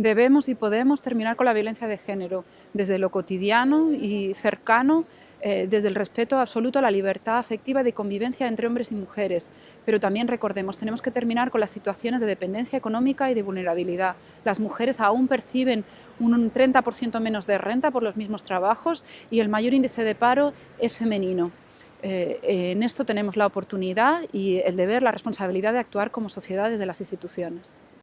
Debemos y podemos terminar con la violencia de género, desde lo cotidiano y cercano, eh, desde el respeto absoluto a la libertad afectiva de convivencia entre hombres y mujeres. Pero también recordemos, tenemos que terminar con las situaciones de dependencia económica y de vulnerabilidad. Las mujeres aún perciben un 30% menos de renta por los mismos trabajos y el mayor índice de paro es femenino. Eh, eh, en esto tenemos la oportunidad y el deber, la responsabilidad de actuar como sociedad desde las instituciones.